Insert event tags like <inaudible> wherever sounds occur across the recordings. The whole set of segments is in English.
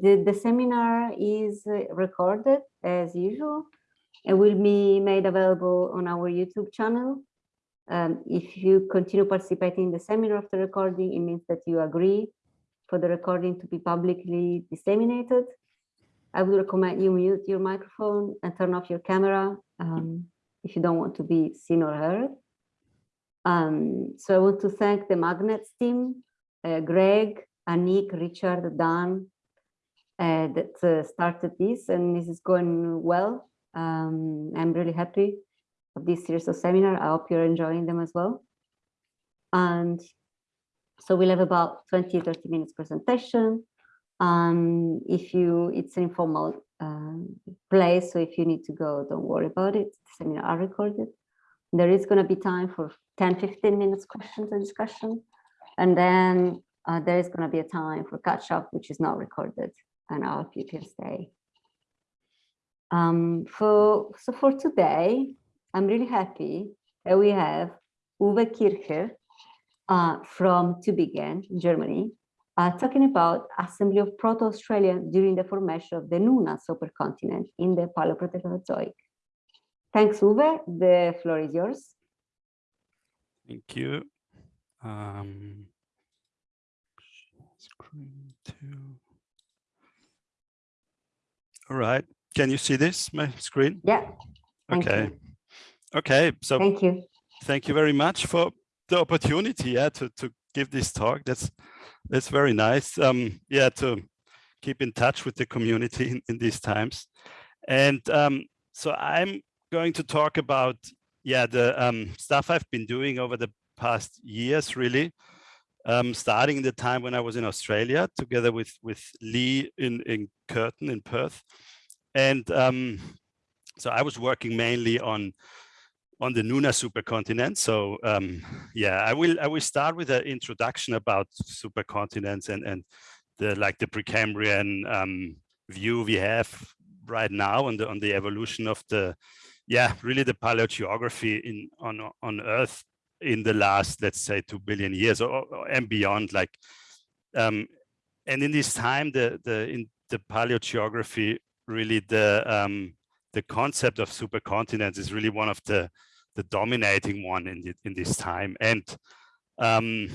The, the seminar is uh, recorded as usual and will be made available on our YouTube channel. Um, if you continue participating in the seminar after recording, it means that you agree for the recording to be publicly disseminated. I would recommend you mute your microphone and turn off your camera um, if you don't want to be seen or heard. Um, so I want to thank the Magnets team, uh, Greg, Anik, Richard, Dan, uh, that uh, started this and this is going well. Um, I'm really happy of this series of seminar. I hope you're enjoying them as well. And so we'll have about 20, 30 minutes presentation. Um, if you, it's an informal um, place, so if you need to go, don't worry about it. The seminar are recorded. There is going to be time for 10, 15 minutes questions and discussion. And then uh, there is going to be a time for catch up, which is not recorded and you can stay. Um, for, so for today, I'm really happy that we have Uwe Kirscher uh, from Tübingen, Germany, uh, talking about assembly of Proto-Australia during the formation of the Nuna supercontinent in the Paleoproterozoic. Thanks, Uwe. The floor is yours. Thank you. Um, screen two. All right. Can you see this, my screen? Yeah. Okay. You. Okay. So thank you. Thank you very much for the opportunity yeah, to, to give this talk. That's that's very nice. Um, yeah, to keep in touch with the community in, in these times. And um, so I'm going to talk about yeah the um, stuff I've been doing over the past years, really. Um, starting in the time when I was in Australia together with with Li in in Curtin in Perth, and um, so I was working mainly on on the Nuna supercontinent. So um, yeah, I will I will start with an introduction about supercontinents and and the like the Precambrian um, view we have right now on the on the evolution of the yeah really the paleogeography in on on Earth in the last let's say two billion years or, or and beyond like um, and in this time the the in the paleogeography really the um, the concept of supercontinents is really one of the the dominating one in the, in this time and um,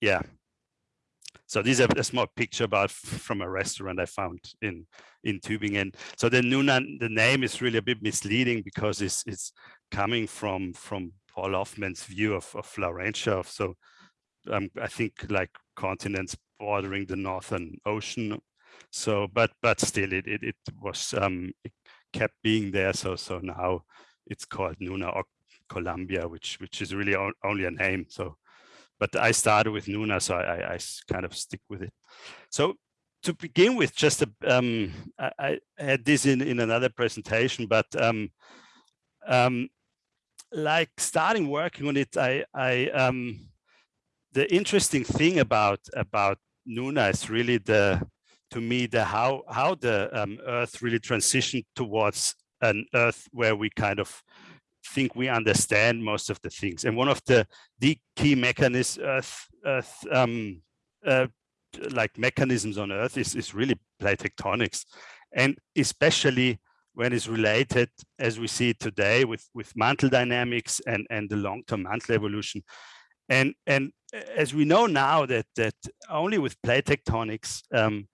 yeah so this is a, small picture about from a restaurant I found in in Tübingen. So the Nuna, the name is really a bit misleading because it's it's coming from from Paul Hoffman's view of, of Laurentia. So um, I think like continents bordering the Northern Ocean so, but but still, it it, it was um, it kept being there. So so now it's called Nuna or Columbia, which which is really only a name. So, but I started with Nuna, so I, I kind of stick with it. So to begin with, just a, um, I, I, had this in in another presentation, but um, um, like starting working on it, I I um, the interesting thing about about Nuna is really the to me the how how the um, Earth really transitioned towards an Earth where we kind of think we understand most of the things. And one of the the key mechanisms Earth Earth um, uh, like mechanisms on Earth is is really plate tectonics, and especially when it's related, as we see it today, with with mantle dynamics and and the long-term mantle evolution. And and as we know now that that only with plate tectonics um,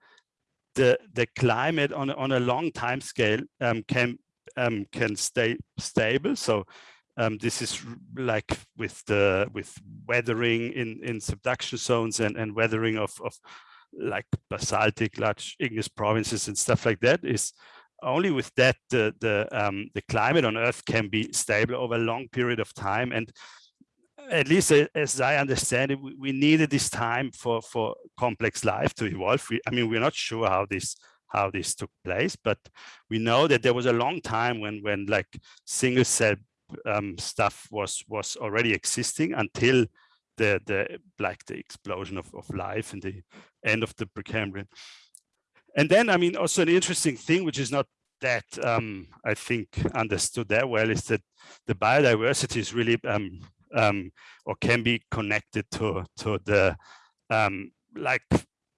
the the climate on on a long time scale um, can um, can stay stable. So um, this is like with the with weathering in in subduction zones and and weathering of of like basaltic large igneous provinces and stuff like that is only with that the the um, the climate on Earth can be stable over a long period of time and at least as I understand it, we needed this time for for complex life to evolve. We, I mean, we're not sure how this how this took place, but we know that there was a long time when when like single cell um, stuff was was already existing until the the like the explosion of, of life in the end of the Precambrian. And then, I mean, also an interesting thing, which is not that um, I think understood that well, is that the biodiversity is really um, um, or can be connected to to the um, like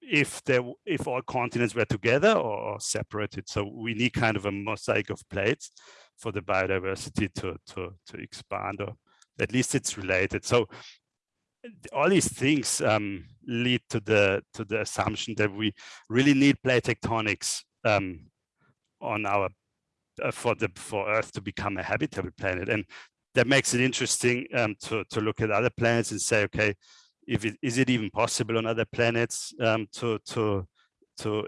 if there if all continents were together or separated. So we need kind of a mosaic of plates for the biodiversity to to to expand, or at least it's related. So all these things um, lead to the to the assumption that we really need plate tectonics um, on our uh, for the for Earth to become a habitable planet, and that makes it interesting um, to to look at other planets and say, okay, if it is it even possible on other planets um, to to to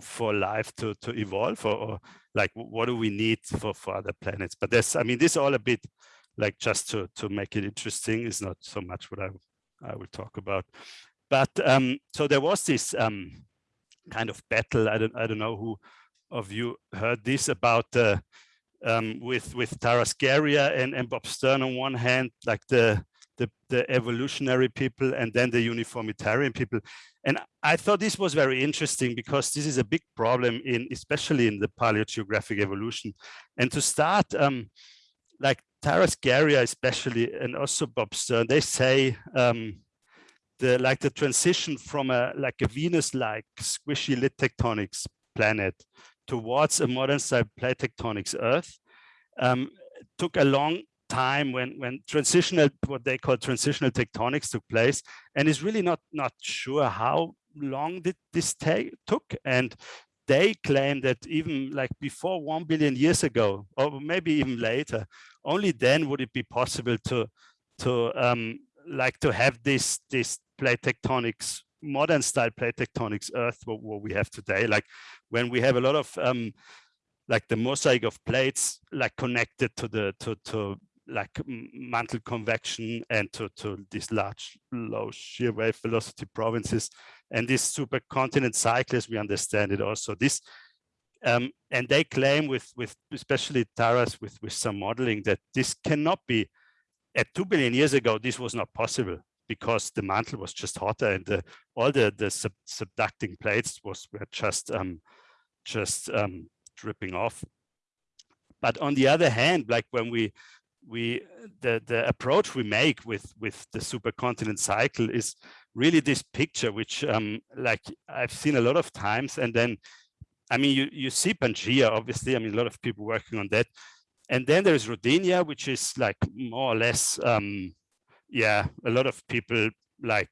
for life to to evolve, or, or, like what do we need for for other planets? But there's, I mean, this all a bit like just to to make it interesting is not so much what I I will talk about. But um, so there was this um, kind of battle. I don't I don't know who of you heard this about uh, um, with with Taras Gerya and, and Bob Stern on one hand, like the, the the evolutionary people, and then the uniformitarian people. And I thought this was very interesting because this is a big problem in especially in the paleogeographic evolution. And to start, um, like Taras Gerya especially, and also Bob Stern, they say um, the like the transition from a like a Venus-like squishy lid tectonics planet towards a modern style plate tectonics Earth um, took a long time when when transitional what they call transitional tectonics took place and is really not not sure how long did this take took and they claim that even like before 1 billion years ago or maybe even later only then would it be possible to to um like to have this this plate tectonics modern style plate tectonics earth what, what, we have today. Like when we have a lot of um like the mosaic of plates like connected to the to to like mantle convection and to to these large low shear wave velocity provinces and this supercontinent cycle as we understand it also. This um, and they claim with with especially Taras with with some modeling that this cannot be at two billion years ago this was not possible because the mantle was just hotter and the, all the the sub, subducting plates was were just um, just um, dripping off. But on the other hand, like when we we the the approach we make with with the supercontinent cycle is really this picture, which um, like I've seen a lot of times, and then I mean you you see pangea obviously. I mean a lot of people working on that, and then there's Rodinia, which is like more or less um, yeah, a lot of people like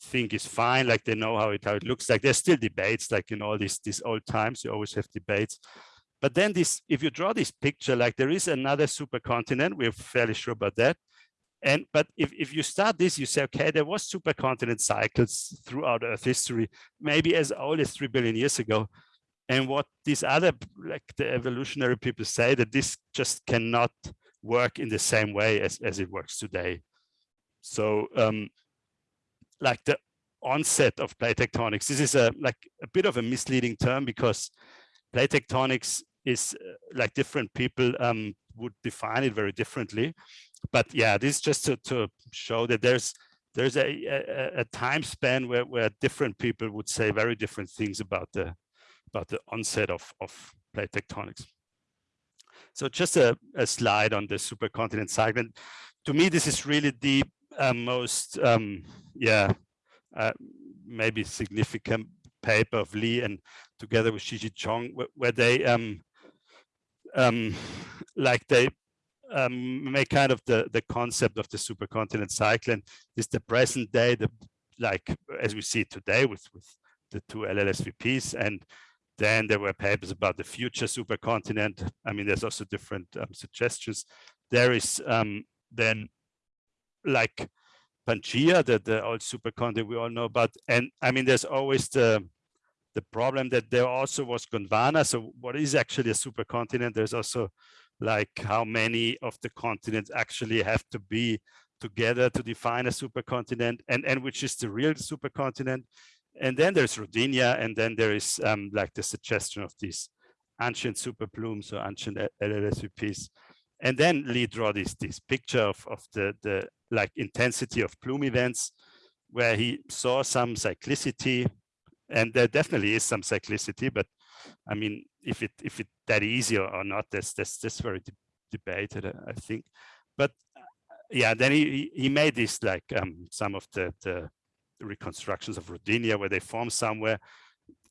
think is fine, like they know how it how it looks like. There's still debates, like in all these these old times, you always have debates. But then this, if you draw this picture, like there is another supercontinent, we're fairly sure about that. And but if, if you start this, you say, okay, there was supercontinent cycles throughout Earth history, maybe as old as three billion years ago. And what these other, like the evolutionary people say, that this just cannot work in the same way as, as it works today. So um, like the onset of plate tectonics, this is a like a bit of a misleading term because plate tectonics is uh, like different people um, would define it very differently. But yeah, this is just to, to show that there's there's a, a, a, time span where, where different people would say very different things about the about the onset of, of plate tectonics. So just a, a slide on the supercontinent cycle. And to me, this is really the uh, most, um, yeah, uh, maybe significant paper of Li and together with Shijie Zhong, where, where they, um, um, like they um, make kind of the, the concept of the supercontinent cycle and this the present day, the like as we see today with, with the two LLSVPs and then there were papers about the future supercontinent. I mean, there's also different um, suggestions. There is um, then like Pangea, the, the old supercontinent we all know about. And I mean, there's always the the problem that there also was Gondwana. So what is actually a supercontinent? There's also like how many of the continents actually have to be together to define a supercontinent and, and which is the real supercontinent. And then there's Rodinia, and then there is um, like the suggestion of these ancient superplumes or ancient LLSVPs. And then Li draw this, this picture of, of the, the like intensity of plume events where he saw some cyclicity and there definitely is some cyclicity, but I mean, if it if it that easy or, not, that's that's that's very de debated, I think. But uh, yeah, then he he made this like um, some of the the reconstructions of Rodinia where they form somewhere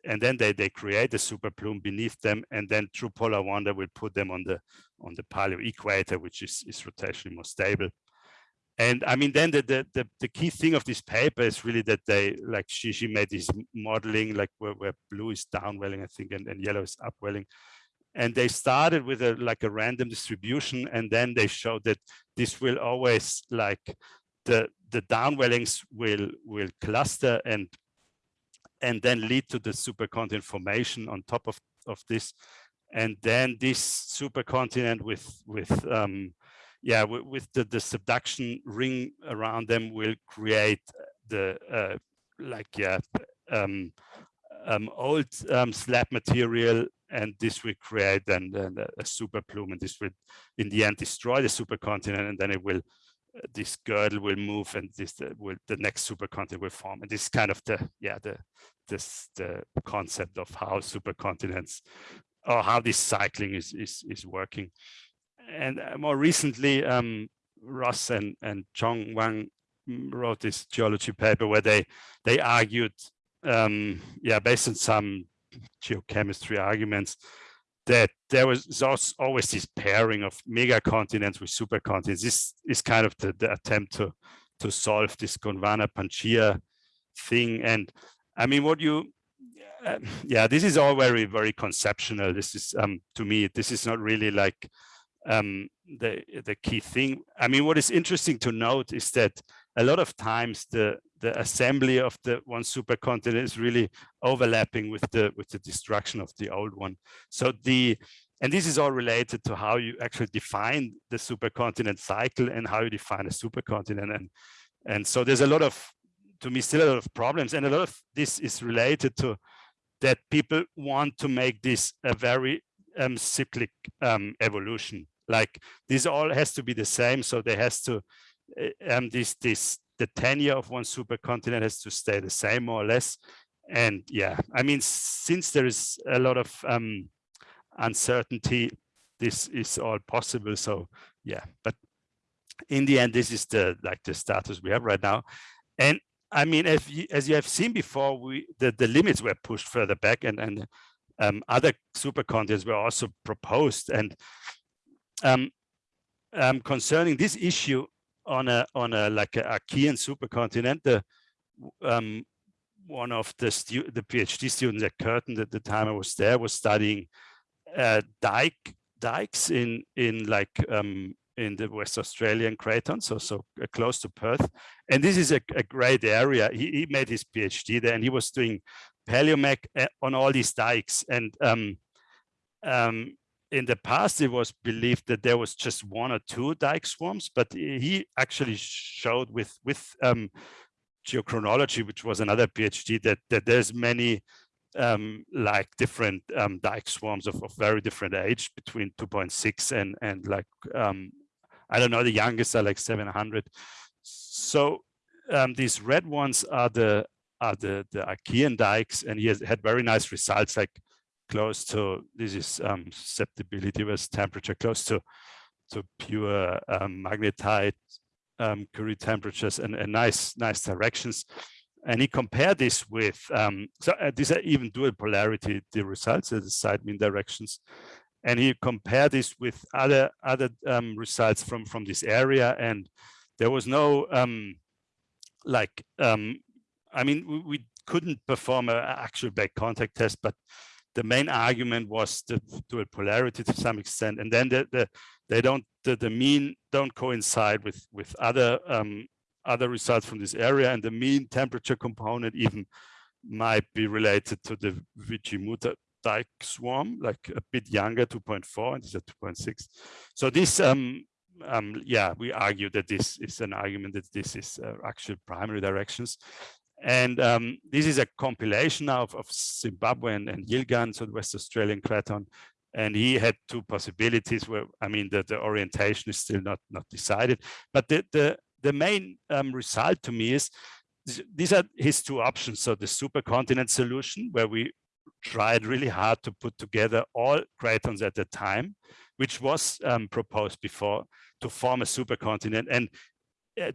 and then they, they create a super plume beneath them and then through polar wander will put them on the on the paleo equator which is, is rotationally more stable. And i mean then the, the, the the key thing of this paper is really that they like she she made this modeling like where, where blue is downwelling i think and, and yellow is upwelling. And they started with a like a random distribution and then they showed that this will always like the the downwellings will will cluster and and then lead to the supercontinent formation on top of of this. And then this supercontinent with with um yeah with, with the the subduction ring around them will create the uh like yeah um um old um slab material. And this will create then, then a super plume. And this will in the end destroy the supercontinent and then it will this girdle will move and this uh, will the next supercontinent will form. And this kind of the yeah the this the concept of how supercontinents or how this cycling is is is working. And uh, more recently um ross and and chong wang wrote this geology paper where they they argued um yeah based on some geochemistry arguments that there was always this pairing of mega continents with supercontinents. This is kind of the, the attempt to to solve this Gondwana Pangaea thing. And I mean, what you, uh, yeah, this is all very, very conceptual. This is, um, to me, this is not really like um, the, the key thing. I mean, what is interesting to note is that a lot of times the the assembly of the one supercontinent is really overlapping with the with the destruction of the old one. So the and this is all related to how you actually define the supercontinent cycle and how you define a supercontinent. And and so there's a lot of to me still a lot of problems and a lot of this is related to that people want to make this a very um, cyclic um, evolution. Like this all has to be the same. So there has to uh, um, this this the tenure of one supercontinent has to stay the same more or less. And yeah, I mean, since there is a lot of um, uncertainty, this is all possible. So yeah, but in the end, this is the like the status we have right now. And I mean, if you, as you have seen before, we the, the limits were pushed further back and, and um, other supercontinents were also proposed. And um, um, concerning this issue, on a on a like a Archean supercontinent. The um, one of the stu the PhD students at Curtin at the time I was there was studying uh, dike dikes in in like um, in the West Australian Craton, so so uh, close to Perth. And this is a, a great area. He, he, made his PhD there, and he was doing paleomag uh, on all these dikes. And um, um, in the past, it was believed that there was just one or two dike swarms, but he actually showed with with um, geochronology, which was another PhD, that that there's many um, like different um, dike swarms of, of very different age, between 2.6 and and like um, I don't know, the youngest are like 700. So um, these red ones are the are the the Archean dikes, and he has had very nice results, like close to this is um, susceptibility with temperature close to to pure um, magnetite um, Curie temperatures and, and, nice nice directions. And he compared this with um, so uh, these are even dual polarity the results of the site mean directions, and he compared this with other other um, results from from this area, and there was no um, like um, I mean we, we couldn't perform an actual back contact test, but the main argument was the dual polarity to some extent, and then the, the they don't the, the mean don't coincide with with other um, other results from this area, and the mean temperature component even might be related to the Widgiemooltha dike swarm, like a bit younger, 2.4, and this is 2.6. So this, um, um, yeah, we argue that this is an argument that this is uh, actual primary directions. And um, this is a compilation of, of Zimbabwe and, Yilgarn, so the West Australian Craton. And he had two possibilities where, I mean, the, the orientation is still not, not decided. But the, the, the main um, result to me is these are his two options. So the supercontinent solution, where we tried really hard to put together all cratons at the time, which was um, proposed before to form a supercontinent. And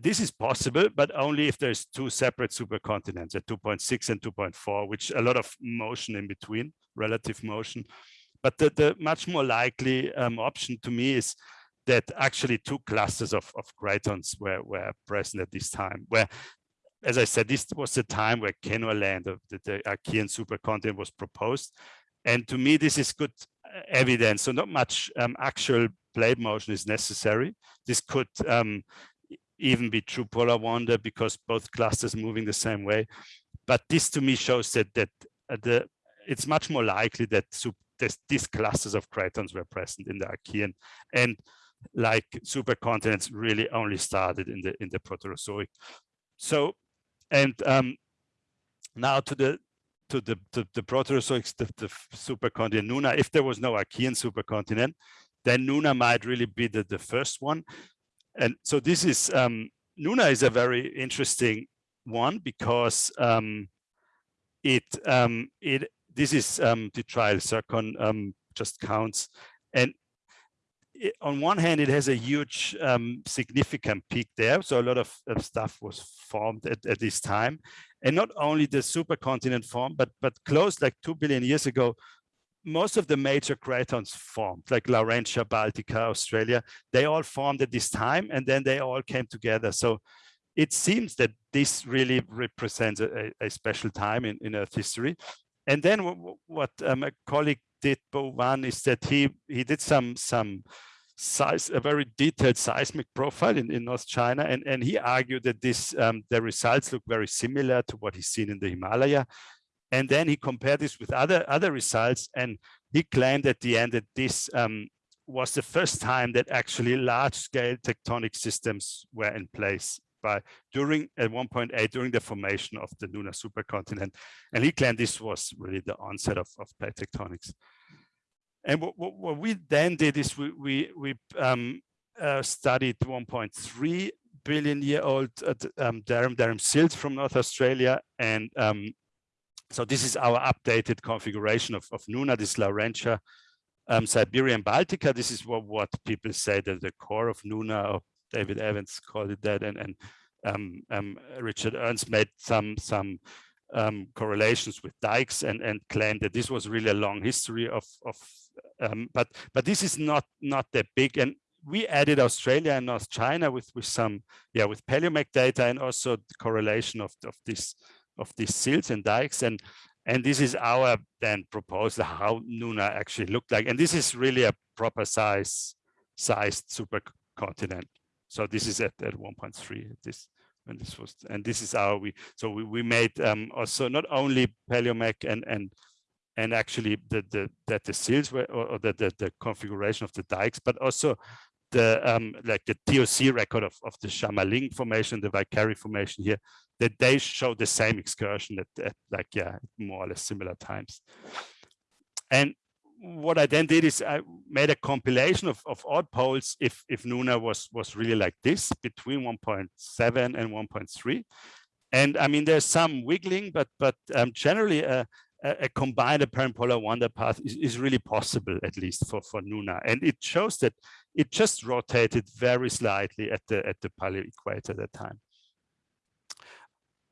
this is possible, but only if there's two separate supercontinents at 2.6 and 2.4, which a lot of motion in between, relative motion. But the, the much more likely um, option to me is that actually two clusters of, of cratons were, were present at this time, where, as I said, this was the time where Kenorland, the, the Archean supercontinent was proposed. And to me, this is good uh, evidence. So not much um, actual plate motion is necessary. This could um, even be true polar wander because both clusters moving the same way. But this to me shows that that uh, the it's much more likely that this, these clusters of cratons were present in the Archean and like supercontinents really only started in the in the Proterozoic. So and um, now to the to the to the Proterozoics, the, the supercontinent Nuna. If there was no Archean supercontinent, then Nuna might really be the, the first one. And so this is, um, Nuna is a very interesting one because um, it, um, it, this is um, detrital zircon um, just counts. And it, on one hand, it has a huge um, significant peak there. So a lot of, of stuff was formed at, at this time. And not only the supercontinent formed, but, but close like 2 billion years ago, most of the major cratons formed, like Laurentia, Baltica, Australia, they all formed at this time and then they all came together. So it seems that this really represents a, a special time in, in Earth history. And then what um, colleague did, Bo Wan, is that he he did some some size, a very detailed seismic profile in, in North China, and and he argued that this um, the results look very similar to what he's seen in the Himalaya, and then he compared this with other, other results and he claimed at the end that this um, was the first time that actually large scale tectonic systems were in place by during at 1.8 during the formation of the Nuna supercontinent. And he claimed this was really the onset of, of plate tectonics. And what, what, what, we then did is we, we, we um, uh, studied 1.3 billion year old uh, um, Derim, Derim sills from North Australia and um, so this is our updated configuration of, of Nuna, this Laurentia, um, Siberian Baltica. This is what, what people say that the core of Nuna, or David Evans called it that, and, and um, um, Richard Ernst made some some um, correlations with dikes and and claimed that this was really a long history of of um, but but this is not not that big and we added Australia and North China with with some yeah with paleomag data and also the correlation of of this of these sills and dikes and and this is our then proposal how Nuna actually looked like. And this is really a proper size sized supercontinent. So this is at, at 1.3 this when this was and this is our we so we, we made um also not only paleomag and and and actually the the that the sills were or, or the, the the configuration of the dikes but also the um, like the TOC record of, of the Xiamaling formation, the Velkerri formation here, that they show the same excursion at, at like, yeah, more or less similar times. And what I then did is I made a compilation of, of odd poles if, if Nuna was, was really like this between 1.7 and 1.3. And I mean, there's some wiggling, but but um, generally uh, a, a combined apparent polar wander path is, is really possible, at least for, for Nuna. And it shows that it just rotated very slightly at the, at the paleo equator at that time.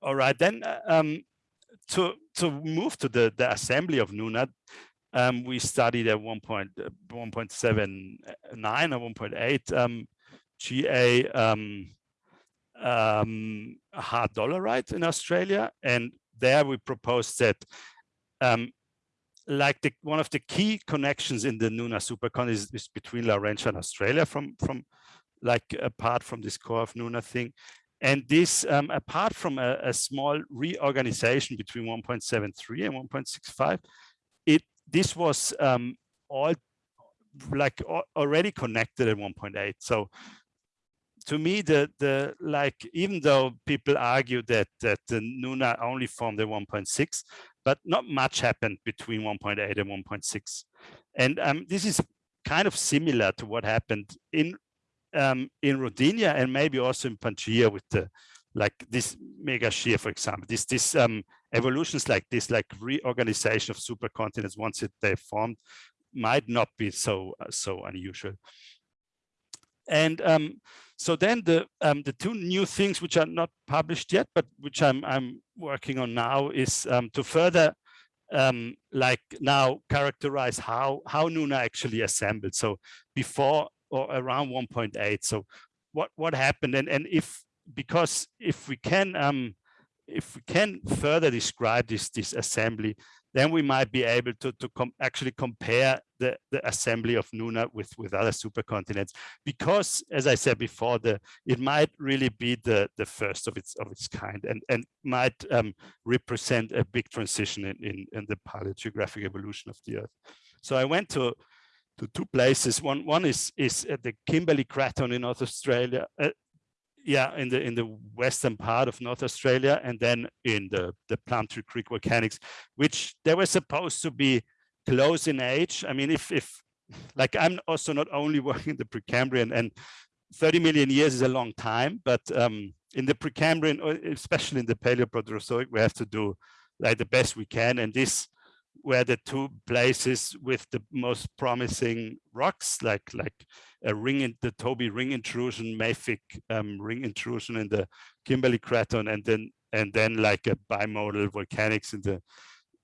All right, then uh, um, to, to move to the, the assembly of Nuna, um, we studied at 1.79 uh, or 1.8 um, GA um, um, Hart dolerite in Australia. And there we proposed that um, like the, one of the key connections in the Nuna supercon is, is between Laurentia and Australia from, from like apart from this core of Nuna thing. And this, um, apart from a, a, small reorganization between 1.73 and 1.65, it this was um, all like already connected at 1.8. So to me, the the like even though people argue that that the Nuna only formed at 1.6, but not much happened between 1.8 and 1.6. And um, this is kind of similar to what happened in um, in Rodinia and maybe also in Pangaea with the like this mega shear, for example, this this um, evolutions like this, like reorganization of supercontinents once they formed, might not be so so unusual. And um, so then the um, the two new things which are not published yet, but which I'm I'm working on now is um, to further um, like now characterize how how Nuna actually assembled. So before or around 1.8. So what what happened and and if because if we can um, if we can further describe this this assembly, then we might be able to, to com actually compare the, the assembly of Nuna with, with other supercontinents. Because, as I said before, the it might really be the, the first of its of its kind and, and might um, represent a big transition in, in, in the paleogeographic evolution of the Earth. So I went to to two places. One one is is at the Kimberley Craton in North Australia, uh, yeah, in the in the western part of North Australia, and then in the the Plumtree Creek volcanics, which they were supposed to be close in age. I mean, if if like I'm also not only <laughs> working in the Precambrian, and 30 million years is a long time, but um, in the Precambrian, especially in the Paleoproterozoic, we have to do like the best we can, and this were the two places with the most promising rocks, like like a ring in the Toby ring intrusion, mafic um, ring intrusion in the Kimberley Craton, and then and then like a bimodal volcanics in the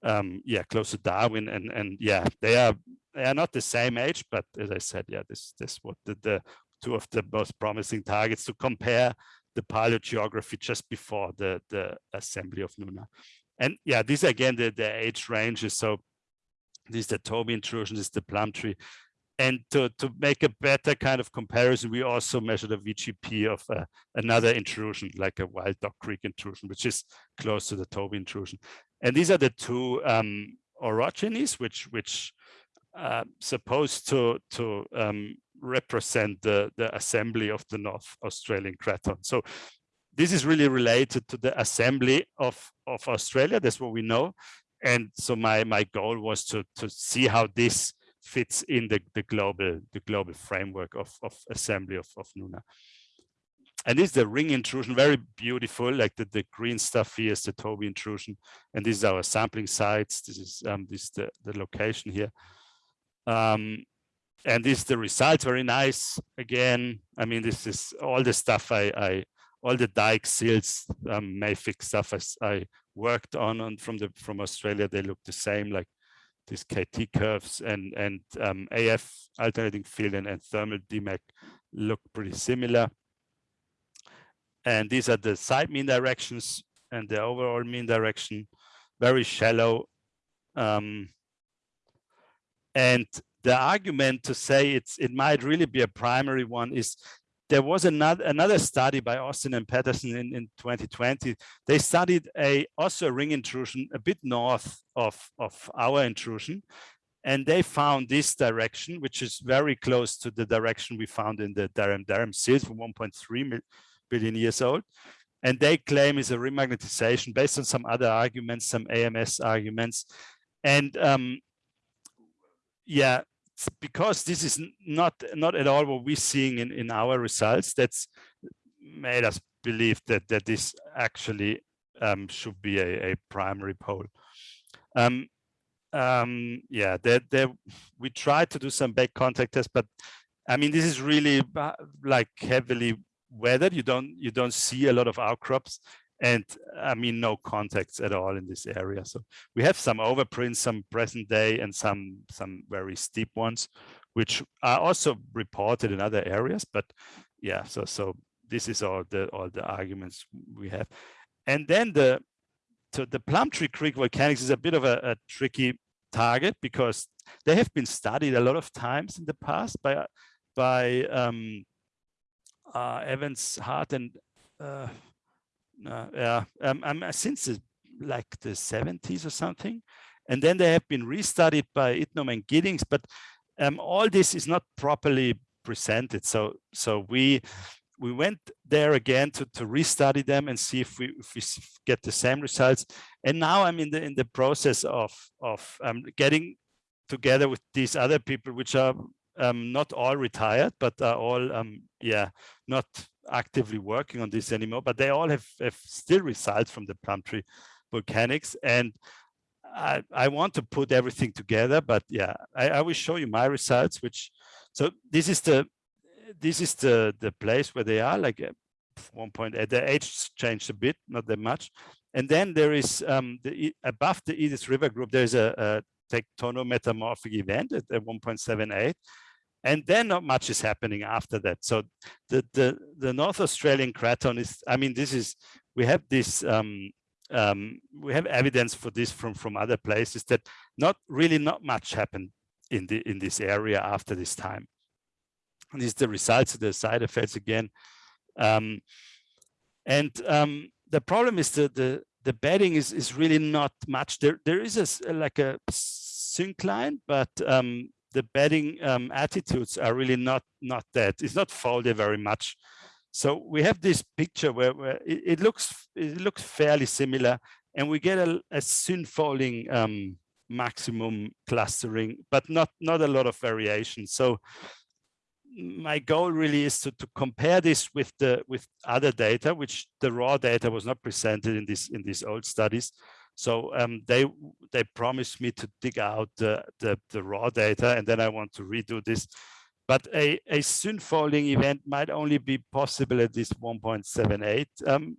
um, yeah close to Darwin, and and yeah they are they are not the same age, but as I said, yeah this this what the, the two of the most promising targets to compare the paleogeography just before the the assembly of Nuna. And yeah, these again, the, the age ranges. So this is the Toby intrusion, this is the Plumtree. And to, to make a better kind of comparison, we also measured a VGP of uh, another intrusion, like a Wild Dog Creek intrusion, which is close to the Toby intrusion. And these are the two um, orogenies, which which uh, supposed to to um, represent the the assembly of the North Australian craton. So this is really related to the assembly of, of Australia. That's what we know. And so my, my goal was to, to see how this fits in the, the global the global framework of, of assembly of, of Nuna. And this is the ring intrusion, very beautiful, like the, the green stuff here is the Toby intrusion. And this is our sampling sites. This is um, this is the, the location here. Um, and this is the results, very nice. Again, I mean, this is all the stuff I, I all the dike sills um, mafic stuff as I worked on, on from the from Australia, they look the same, like these KT curves and and um, AF alternating field and, and thermal demag look pretty similar. And these are the site mean directions and the overall mean direction, very shallow. Um, and the argument to say it's it might really be a primary one is there was another another study by Austin and Patterson in, in 2020. They studied a also a ring intrusion a bit north of, of our intrusion. And they found this direction, which is very close to the direction we found in the Derim Derim sills from 1.3 billion years old. And they claim is a remagnetization based on some other arguments, some AMS arguments. And um, yeah, because this is not not at all what we're seeing in in our results that's made us believe that that this actually um, should be a, a primary pole. Um, um, yeah that there we tried to do some back contact tests but i mean this is really like heavily weathered. You don't you don't see a lot of outcrops and I mean, no contacts at all in this area. So we have some overprints, some present day and some, some very steep ones, which are also reported in other areas. But yeah, so, so this is all the, all the arguments we have. And then the, so the Plumtree Creek volcanics is a bit of a, a tricky target because they have been studied a lot of times in the past by, by um, uh, Evans, Hart and uh, uh, yeah, um, um, since the, like the 70s or something. And then they have been restudied by Idnurm and Giddings, but um, all this is not properly presented. So, so we we went there again to, to restudy them and see if we if we get the same results. And now I'm in the in the process of of um, getting together with these other people, which are um, not all retired, but are all um, yeah not actively working on this anymore, but they all have, have still results from the Plumtree volcanics. And I, I want to put everything together, but yeah, I, I will show you my results, which, so this is the, this is the the place where they are like uh, 1.8 the age changed a bit not that much and then there is um, the above the Edith River group there's a, a tectonometamorphic event at, at 1.78 and then not much is happening after that. So the the the north australian craton is i mean this is we have this um, um, we have evidence for this from from other places that not really not much happened in the in this area after this time. And these the results of the side effects again. Um, and um, the problem is that the the bedding is is really not much. There there is a like a syncline but um, the bedding um, attitudes are really not not that. It's not folded very much. So we have this picture where, where it, it, looks it looks fairly similar and we get a, a synfolding um, maximum clustering but not not a lot of variation. So my goal really is to, to compare this with the with other data which the raw data was not presented in this in these old studies so um, they they promised me to dig out the, the, the raw data and then I want to redo this. But a, a synfolding event might only be possible at this 1.78 um,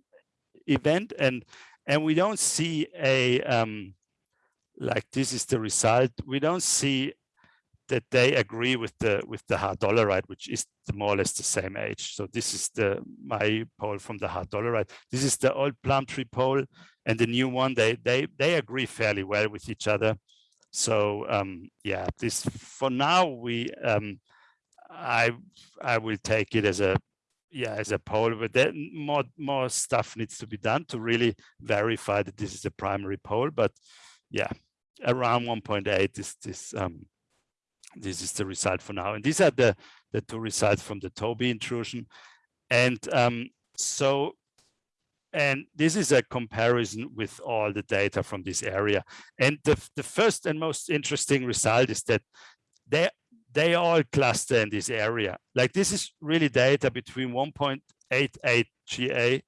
event and and we don't see a um, like this is the result. We don't see that they agree with the with the Hart dolerite, which is more or less the same age. So this is the my pole from the Hart dolerite. This is the old plum tree pole, and the new one. They they they agree fairly well with each other. So um, yeah, this for now we um, I I will take it as a yeah as a pole, but then more more stuff needs to be done to really verify that this is the primary pole. But yeah, around 1.8 is this um, this is the result for now. And these are the, the two results from the Toby intrusion. And um, so, and this is a comparison with all the data from this area. And the, the first and most interesting result is that they, they all cluster in this area. Like this is really data between 1.88 GA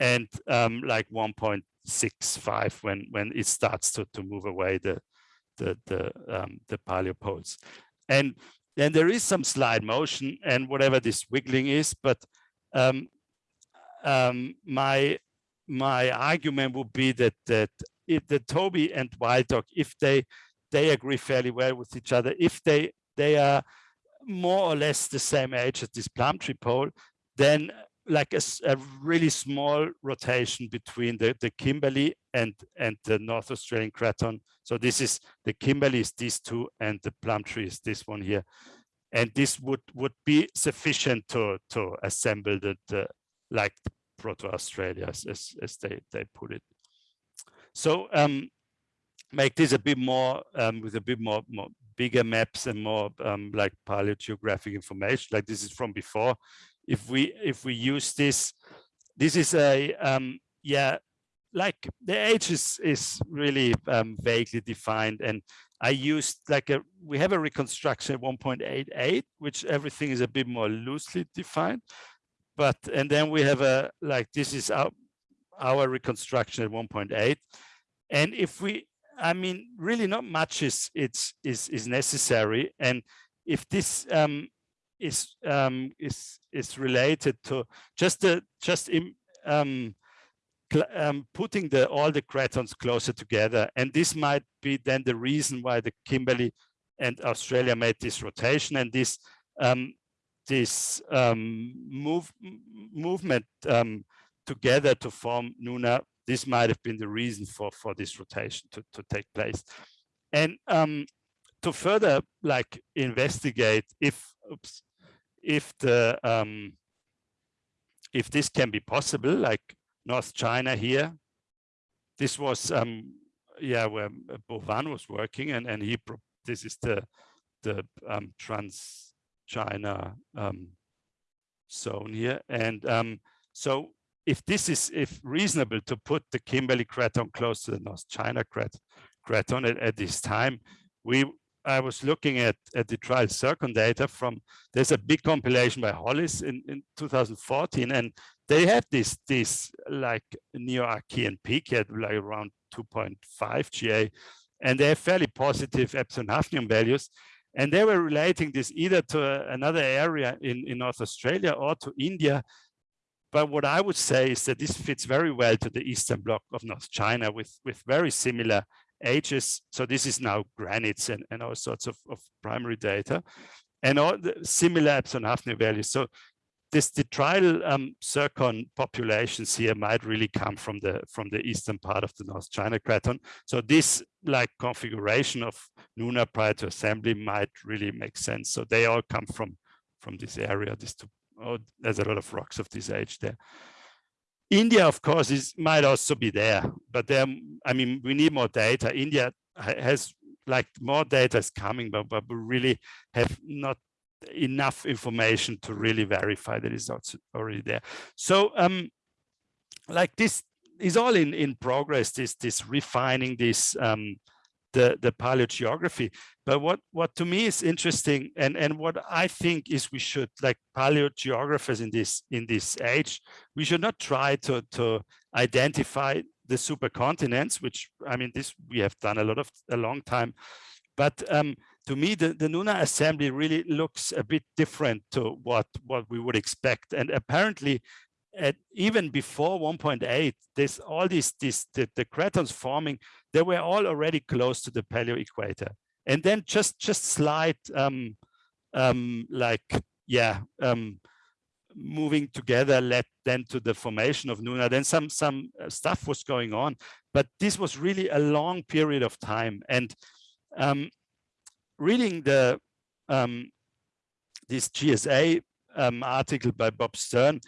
and um, like 1.65 when, when it starts to, to move away the, the the um, the paleo poles. And then there is some slide motion and whatever this wiggling is, but um, um, my my argument would be that that if the Toby and Wild Dog, if they they agree fairly well with each other, if they they are more or less the same age as this plum tree pole, then like a, a, really small rotation between the, the Kimberley and, and the North Australian Craton. So this is the Kimberley is these two and the plum tree is this one here. And this would, would be sufficient to, to assemble the, the like Proto-Australia as, as they, they put it. So um, make this a bit more um, with a bit more, more bigger maps and more um, like paleogeographic information like this is from before if we if we use this this is a um yeah like the age is is really um, vaguely defined and i used like a we have a reconstruction at 1.88 which everything is a bit more loosely defined but and then we have a like this is our our reconstruction at 1.8 and if we i mean really not much is it's is is necessary. And if this um is um, is is related to just the just in, um, um, putting the all the cratons closer together, and this might be then the reason why the Kimberley and Australia made this rotation and this um, this um, move movement um, together to form Nuna. This might have been the reason for for this rotation to to take place, and to further like investigate if oops, if the um, if this can be possible, like North China here, this was um, yeah where Bo Wan was working, and and he this is the the um, trans China um, zone here, and um, so if this is if reasonable to put the Kimberley craton close to the North China craton at, at this time, we I was looking at, at detrital zircon data from, there's a big compilation by Hollis in, in 2014, and they had this, this like Neo-Archean peak at like around 2.5 GA, and they have fairly positive epsilon hafnium values. And they were relating this either to another area in, in North Australia or to India. But what I would say is that this fits very well to the eastern bloc of North China with, with very similar ages. So this is now granites and, and all sorts of, of primary data and all the similar Epsilon Hafnium values. So this detrital um, zircon populations here might really come from the from the eastern part of the North China Craton. So this like configuration of Nuna prior to assembly might really make sense. So they all come from from this area. This two, oh, there's a lot of rocks of this age there. India, of course, is might also be there, but there, I mean, we need more data. India has like more data is coming, but, but we really have not enough information to really verify that it's already there. So um, like this is all in, in progress, this, this refining this, um, the, the paleogeography. But what, what to me is interesting and, and what I think is we should, like paleogeographers in this, in this age, we should not try to, to identify the supercontinents, which I mean, this we have done a lot of a long time, but um, to me, the, the Nuna assembly really looks a bit different to what, what we would expect. And apparently, at, even before 1.8, there's all these, these the, the cratons forming, they were all already close to the paleo equator. And then just just slight, um, um, like, yeah, um, moving together led then to the formation of Nuna. Then some some uh, stuff was going on, but this was really a long period of time. And um, reading the um, this GSA um, article by Bob Stern,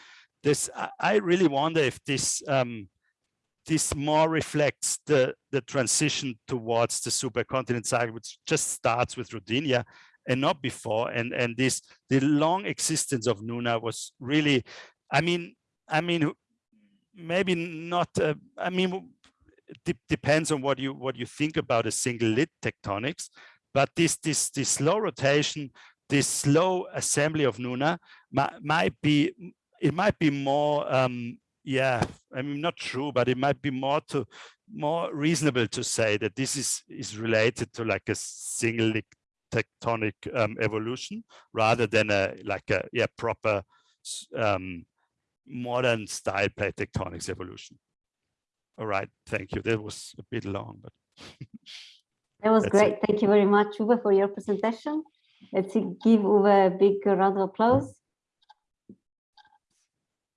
this I really wonder if this um, this more reflects the the transition towards the supercontinent cycle, which just starts with Rodinia and not before. And and this the long existence of Nuna was really, I mean, I mean, maybe not. Uh, I mean, depends on what you what you think about a single lid tectonics but this, this, this slow rotation, this slow assembly of Nuna might be, it might be more, um, yeah, I mean, not true, but it might be more to more reasonable to say that this is is related to like a single tectonic um, evolution rather than a like a yeah proper um, modern style plate tectonics evolution. All right, thank you. That was a bit long, but <laughs> That was great. It. Thank you very much, Uwe, for your presentation. Let's give Uwe a big round of applause.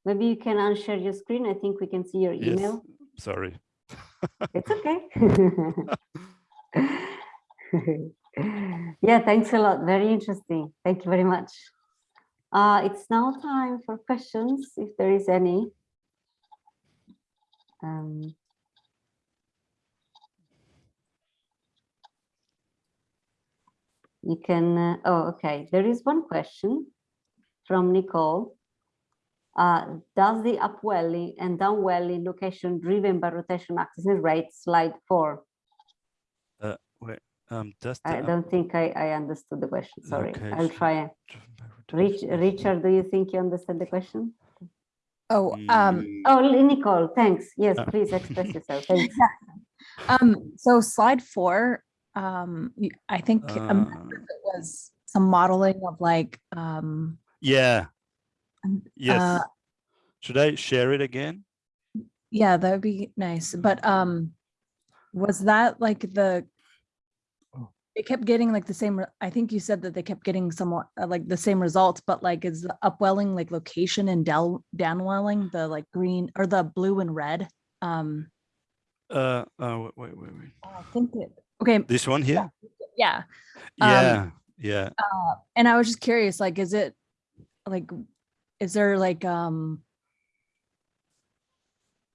Maybe you can unshare your screen. I think we can see your email. Yes. Sorry. it's okay. <laughs> <laughs> yeah, thanks a lot. Very interesting. Thank you very much. Uh, it's now time for questions, if there is any. Um, you can, uh, oh, okay. There is one question from Nicole. Uh, does the upwelling and downwelling location driven by rotation axis and rate slide four? Uh, wait, um, does I don't think I, I understood the question. Sorry, I'll try. Rich, Richard, do you think you understand the question? Oh, um, mm. oh, Nicole, thanks. Yes, uh. please express yourself. <laughs> Thanks. <laughs> Um, so slide four, um i think uh, it was some modeling of like um yeah yes uh, should i share it again yeah that would be nice but um was that like the oh. it kept getting like the same i think you said that they kept getting somewhat uh, like the same results but like is the upwelling like location and down downwelling the like green or the blue and red um uh oh wait wait wait i think it Okay. This one here? Yeah. Yeah. Um, yeah. Uh, and I was just curious, like, is it like, is there like, um,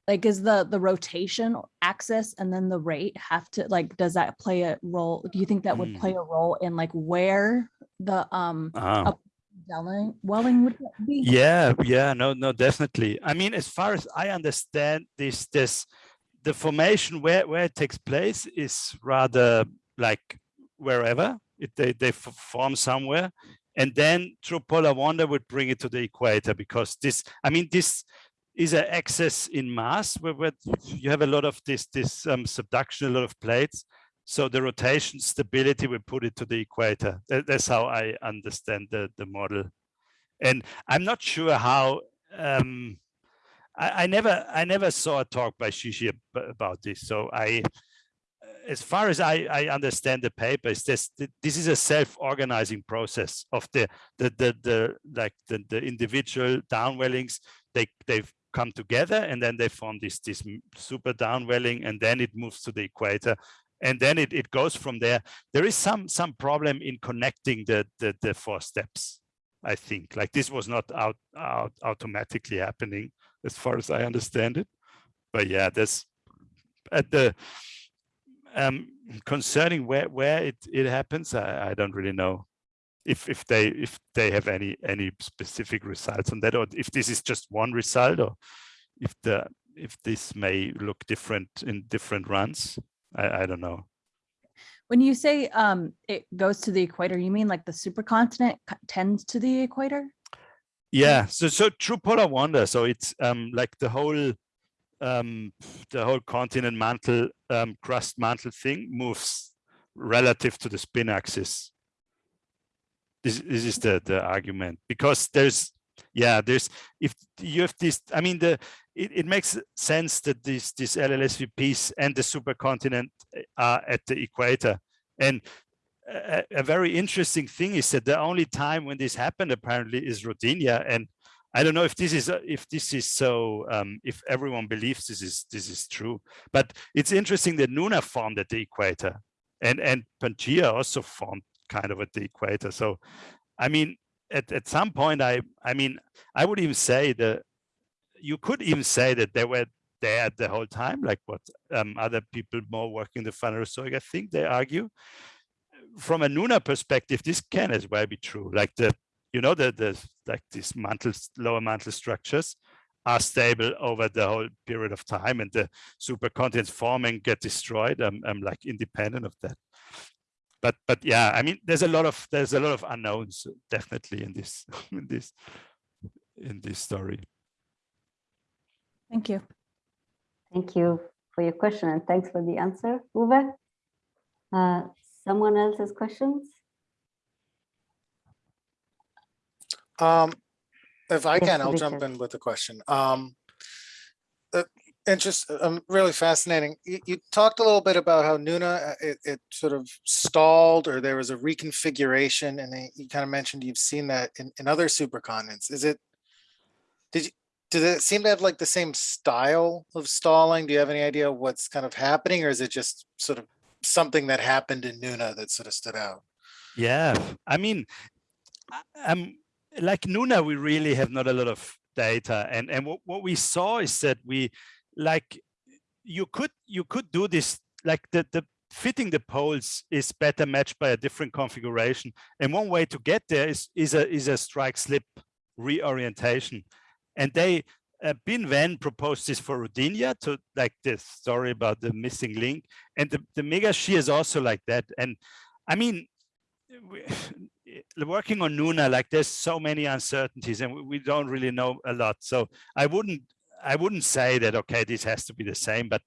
like is the the rotation axis and then the rate have to like does that play a role do you think that would play a role in like where the um uh, welling, welling would be? Yeah yeah no no definitely. I mean as far as i understand this this the formation where, where it takes place is rather like wherever. It, they, they form somewhere and then through polar wander would bring it to the equator because this i mean this is an excess in mass where, where you have a lot of this this um, subduction a lot of plates So the rotation stability, we put it to the equator. That, that's how I understand the, the model. And I'm not sure how, um, I, I, never I never saw a talk by Shijie about this. So I, as far as I, I understand the paper, is this this is a self-organizing process of the the the, the like the, the individual downwellings. They they've come together and then they form this this super downwelling and then it moves to the equator and then it, it goes from there. There is some some problem in connecting the, the, the four steps, I think. Like this was not out, out automatically happening as far as I understand it. But yeah, there's at the um, concerning where where it it happens, I, I don't really know if if they if they have any any specific results on that, or if this is just one result, or if the if this may look different in different runs. I, I don't know. When you say um, it goes to the equator, you mean like the supercontinent tends to the equator? Yeah, so so true polar wander. So it's um, like the whole um, the whole continent mantle um, crust mantle thing moves relative to the spin axis. This, this is the the argument because there's yeah there's if you have this i mean the it, it makes sense that this this LLSVPs and the supercontinent uh, are at the equator. And a, a, very interesting thing is that the only time when this happened apparently is Rodinia. And I don't know if this is if this is so um, if everyone believes this is this is true. But it's interesting that Nuna formed at the equator, and and Pangaea also formed kind of at the equator. So, I mean, at at some point, I I mean, I would even say that you could even say that they were there the whole time, like what um, other people more working in the Phanerozoic, I think they argue. From a Nuna perspective, this can as well be true. Like the, you know, the, the like these mantle, lower mantle structures are stable over the whole period of time and the supercontinents forming get destroyed. I'm, I'm like independent of that. But but yeah, I mean, there's a lot of there's a lot of unknowns definitely in this <laughs> in this in this story. Thank you. Thank you for your question and thanks for the answer, Uwe. Uh, someone else's questions? Um, if I can, I'll jump in with a question. Um, uh, interest, um, really fascinating. You, you, talked a little bit about how Nuna, uh, it, it, sort of stalled or there was a reconfiguration and you kind of mentioned you've seen that in, in other supercontinents. Is it, did you, does it seem to have like the same style of stalling? Do you have any idea what's kind of happening or is it just sort of something that happened in Nuna that sort of stood out? Yeah, I mean, um, like Nuna, we really have not a lot of data. And, and what, what we saw is that we like, you could, you could do this, like the, the fitting the poles is better matched by a different configuration. And one way to get there is, is a, is a strike slip reorientation and they uh, Bin Wen proposed this for Rodinia to like this story about the missing link. And the, the mega shear is also like that. And I mean, we, working on Nuna, like there's so many uncertainties and we, don't really know a lot. So I wouldn't, I wouldn't say that, okay, this has to be the same, but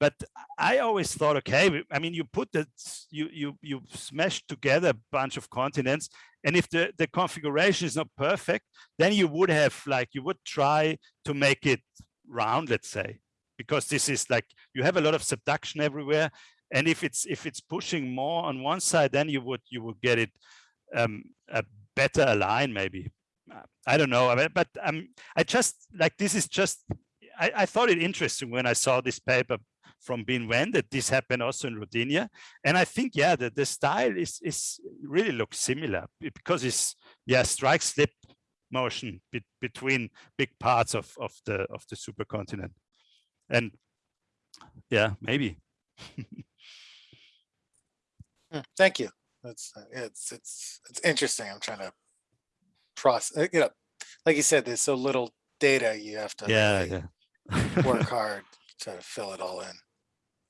but I always thought, okay, I mean, you put the, you, you, you smash together a bunch of continents. And if the, the configuration is not perfect, then you would have like, you would try to make it round, let's say, because this is like, you have a lot of subduction everywhere. And if it's, if it's pushing more on one side, then you would, you would get it um, a better align maybe. I don't know, but um, I just like, this is just I, I, thought it interesting when I saw this paper from Bin Wen that this happened also in Rodinia. And I think, yeah, the, the style is, is really looks similar because it's, yeah, strike slip motion be, between big parts of, of the of the supercontinent. And yeah, maybe. <laughs> Hmm, thank you. That's uh, it's it's it's interesting. I'm trying to process. Uh, you know, like you said, there's so little data. You have to yeah, really yeah. <laughs> work hard to fill it all in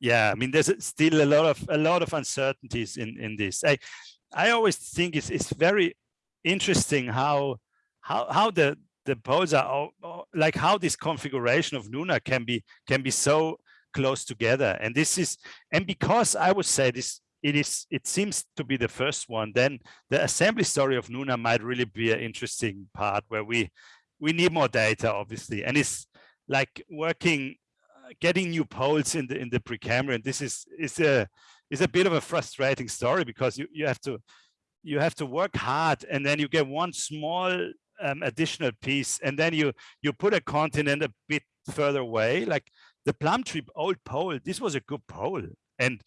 yeah, I mean, there's still a lot of a lot of uncertainties in in this. I I always think it's it's very interesting how how how the the poles are like how this configuration of Nuna can be can be so close together. And this is, and because I would say this, it is, it seems to be the first one, then the assembly story of Nuna might really be an interesting part where we, we need more data, obviously. And it's like working, uh, getting new poles in the, in the Precambrian. This is, is a, is a bit of a frustrating story because you, you have to, you have to work hard and then you get one small um, additional piece and then you you put a continent a bit further away like the plum tree old pole this was a good pole and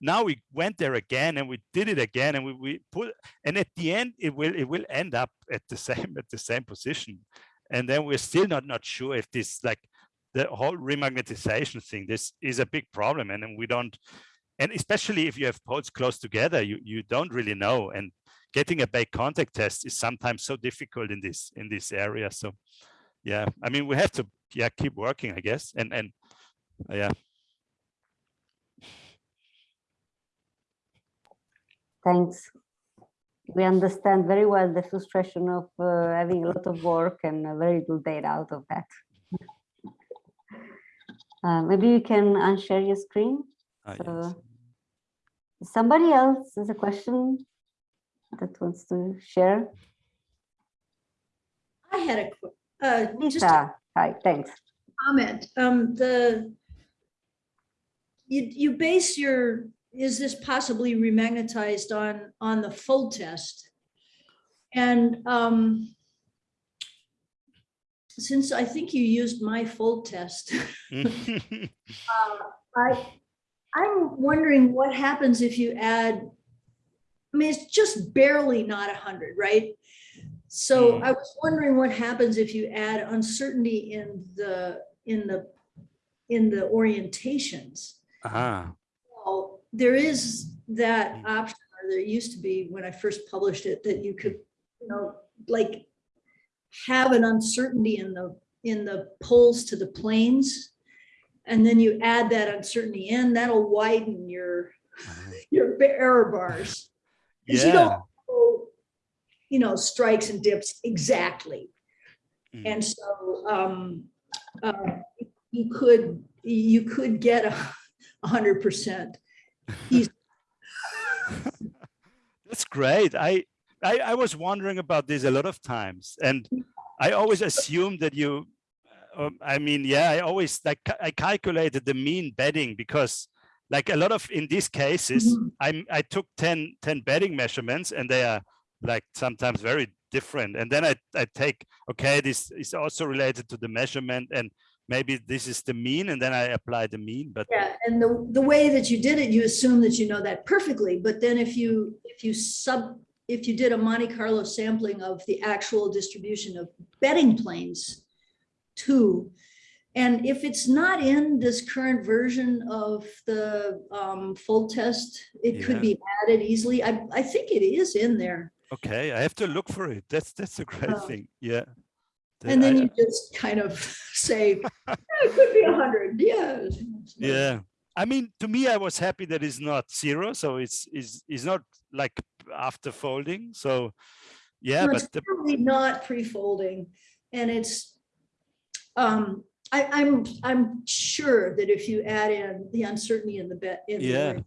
now we went there again and we did it again and we, we put and at the end it will it will end up at the <laughs> same at the same position. And then we're still not not sure if this like the whole remagnetization thing this is a big problem and then we don't and especially if you have poles close together you you don't really know. And getting a bake contact test is sometimes so difficult in this in this area. So yeah i mean we have to yeah keep working i guess. And and yeah Thanks. We understand very well the frustration of uh, having a lot of work and uh, very little data out of that. <laughs> Uh, maybe you can unshare your screen. Ah, So, yes. Somebody else has a question that wants to share? I had a, question. uh, just Lisa, hi, thanks. comment, um, the, you, you base your, is this possibly remagnetized on, on the fold test? And, um, since I think you used my fold test, <laughs> uh, I, I'm wondering what happens if you add, I mean, it's just barely not a hundred, right? So Hmm. I was wondering what happens if you add uncertainty in the, in the, in the orientations. ah Well, there is that Hmm. option, or there used to be when I first published it, that you could, you know, like have an uncertainty in the, in the poles to the planes. And then you add that uncertainty in, that'll widen your, ah. your error bars. 'Cause you don't know, You know, strikes and dips exactly. Mm. And so, um, uh, you could, you could get a a hundred percent. <laughs> That's great. I, I I was wondering about this a lot of times, and I always assumed that you. Um, I mean, yeah, I always like I calculated the mean bedding because, like a lot of in these cases, Mhm. I'm I took 10, 10 bedding measurements, and they are like sometimes very different. And then I I take okay, this is also related to the measurement, and maybe this is the mean, and then I apply the mean. But Yeah, and the, the way that you did it, you assume that you know that perfectly, but then if you, if you sub, if you did a Monte Carlo sampling of the actual distribution of bedding planes too, and if it's not in this current version of the um, fold test, it could be added easily. I, I think it is in there. okay, I have to look for it. That's that's a great Oh. thing. Yeah. And then I- you just kind of <laughs> say, "Yeah, it could be a hundred, yeah. yeah i mean to me i was happy that it's not zero so it's is is not like after folding so yeah No, but it's the, Probably not pre-folding and it's, um, I, I'm, I'm sure that if you add in the uncertainty in the bet. in Yeah. ori-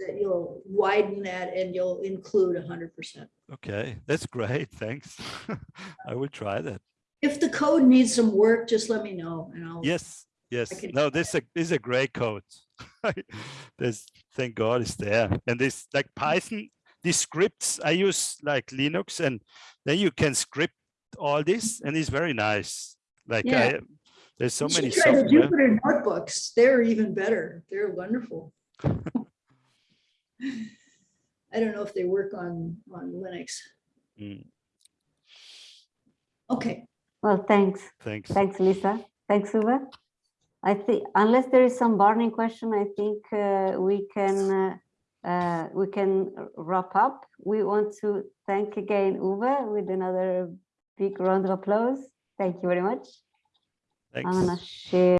That you'll widen that and you'll include a hundred percent. okay that's great <laughs> thanks i will try that If the code needs some work, just let me know and I'll. yes yes no this a this is a great code <laughs> this thank god is there and this like python these scripts i use like linux and then you can script all this and it's very nice like Yeah. I, there's so many try the Jupyter notebooks. They're even better. They're wonderful. <laughs> I don't know if they work on, on Linux. Mm, Okay. Well, thanks. thanks Thanks, Lisa. Thanks, Uwe. I think unless there is some burning question, I think uh, we can uh, uh, we can wrap up. We want to thank again Uwe with another big round of applause. Thank you very much. thanks I'm gonna share.